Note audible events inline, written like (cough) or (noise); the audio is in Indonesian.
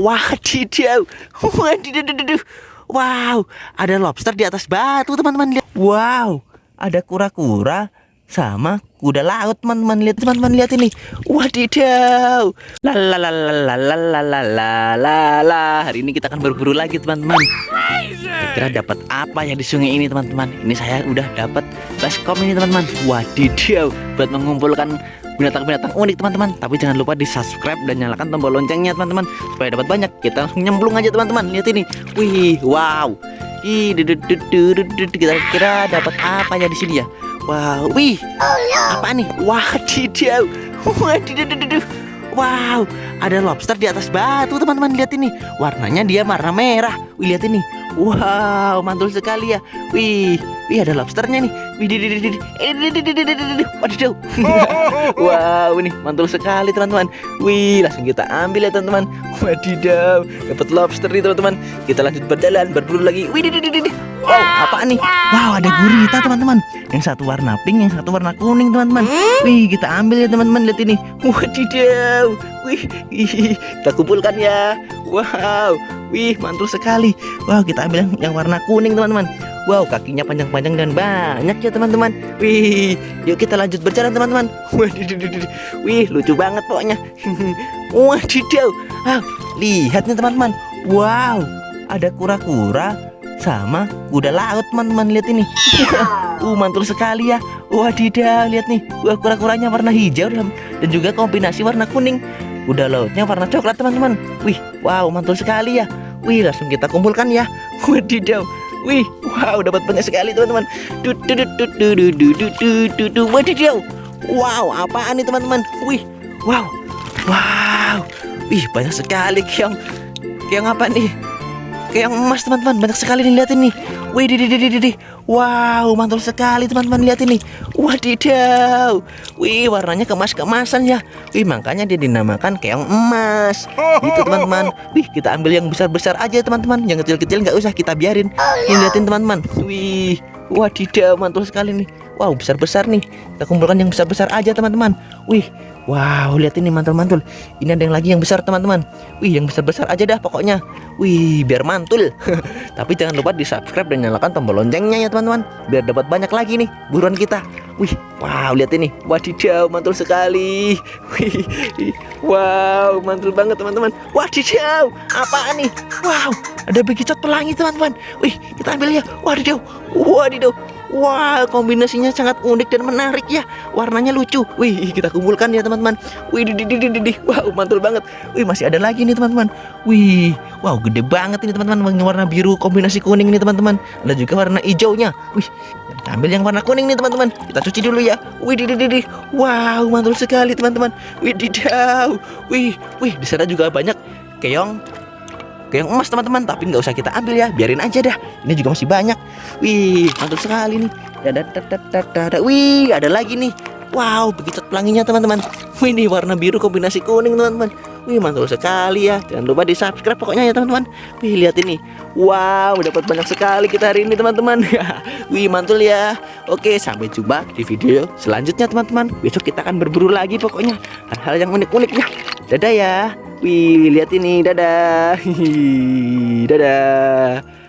Wadidaw. Wadidaw. Wow, ada lobster di atas batu, teman-teman. Lihat. Wow, ada kura-kura sama kuda laut, teman-teman. Lihat, teman-teman, lihat ini. Wadidaw. La la la la la la la la la la la. Hari ini kita akan berburu lagi, teman-teman. Kira dapat apa ya di sungai ini, teman-teman? Ini saya udah dapat baskom ini, teman-teman. Wadidaw, buat mengumpulkan binatang-binatang unik teman-teman. Tapi jangan lupa di subscribe dan nyalakan tombol loncengnya teman-teman supaya dapat banyak. Kita langsung nyemplung aja teman-teman. Lihat ini. Wih wow. Ih, kita kira dapat apa ya di sini ya? Wow wih. Apa nih? Wadidaw. Wadidaw wow ada lobster di atas batu teman-teman. Lihat ini. Warnanya dia warna merah. Wih lihat ini wow mantul sekali ya wih Wih ada lobsternya nih. Wih, Wadidaw. wow, ini mantul sekali teman-teman. Wih, langsung kita ambil ya teman-teman. Wadidaw, dapat lobster nih teman-teman. Kita lanjut berjalan, berburu lagi. Wih, Wow, apa nih? Wow, ada gurita teman-teman. Yang satu warna pink, yang satu warna kuning teman-teman. Wih, kita ambil ya teman-teman. Lihat ini. Wadidaw. Wih, kita kumpulkan ya. Wow, wih mantul sekali. Wow, kita ambil yang warna kuning teman-teman. Wow kakinya panjang-panjang dan banyak ya teman-teman. Wih yuk kita lanjut berjalan teman-teman. Wih lucu banget pokoknya. (laughs) Wadidaw ah, Lihat nih teman-teman. Wow ada kura-kura sama kuda laut teman-teman. Lihat ini. (laughs) Uh mantul sekali ya. Wadidaw lihat nih. Wah kura-kuranya warna hijau dan juga kombinasi warna kuning kuda lautnya warna coklat teman-teman wih wow mantul sekali ya wih langsung kita kumpulkan ya (laughs) wadidaw Wih, wow, dapat banyak sekali teman-teman. Wadidaw. Wow, apaan nih teman-teman? Wih, wow, wow. Wih, banyak sekali keong. Keong apa nih? Keong emas teman-teman, banyak sekali nih lihat ini. Wih, di, di, di, di, di. Wow, mantul sekali teman-teman lihat ini. Wadidaw. Wih, warnanya kemas-kemasan ya. Wih, makanya dia dinamakan keong emas. Gitu teman-teman. Wih, kita ambil yang besar-besar aja teman-teman. Yang kecil-kecil nggak usah kita biarin. Ini liatin teman-teman. Wih, wadidaw, mantul sekali nih. Wow, besar-besar nih. Kita kumpulkan yang besar-besar aja teman-teman. Wih, Wow, lihat ini mantul-mantul. Ini ada yang lagi yang besar, teman-teman. Wih, yang besar-besar aja dah pokoknya. Wih, biar mantul. (laughs) Tapi jangan lupa di-subscribe dan nyalakan tombol loncengnya ya, teman-teman. Biar dapat banyak lagi nih buruan kita. Wih, wow, lihat ini. Wadidaw, mantul sekali. (laughs) Wih, wow, mantul banget, teman-teman. Wadidaw, apaan nih? Wow, ada bekicot pelangi, teman-teman. Wih, kita ambil ya. Wadidaw, wadidaw. Wah, kombinasinya sangat unik dan menarik ya. Warnanya lucu. Wih, kita kumpulkan ya teman-teman. Wih, di, di, di, di, di. Wow, mantul banget. Wih, masih ada lagi nih teman-teman. Wih, wow, gede banget ini teman-teman. Warna biru kombinasi kuning ini teman-teman. Ada juga warna hijaunya. Wih, kita ambil yang warna kuning nih teman-teman. Kita cuci dulu ya. Wih, di, di, di. Wow, mantul sekali teman-teman. Wih, di, Wih, wih, di sana juga banyak keong ke yang emas teman-teman tapi nggak usah kita ambil ya biarin aja dah ini juga masih banyak wih mantul sekali nih. Ada ada wih ada lagi nih. Wow begitu pelanginya teman-teman. Wih ini warna biru kombinasi kuning teman-teman. Wih mantul sekali ya. Jangan lupa di subscribe pokoknya ya teman-teman. Wih lihat ini. Wow dapat banyak sekali kita hari ini teman-teman. (laughs) Wih mantul ya. Oke sampai jumpa di video selanjutnya teman-teman. Besok kita akan berburu lagi pokoknya. Hal-hal yang unik-unik ya. Dadah ya. Wih, lihat ini. Dadah. (laughs) Dadah.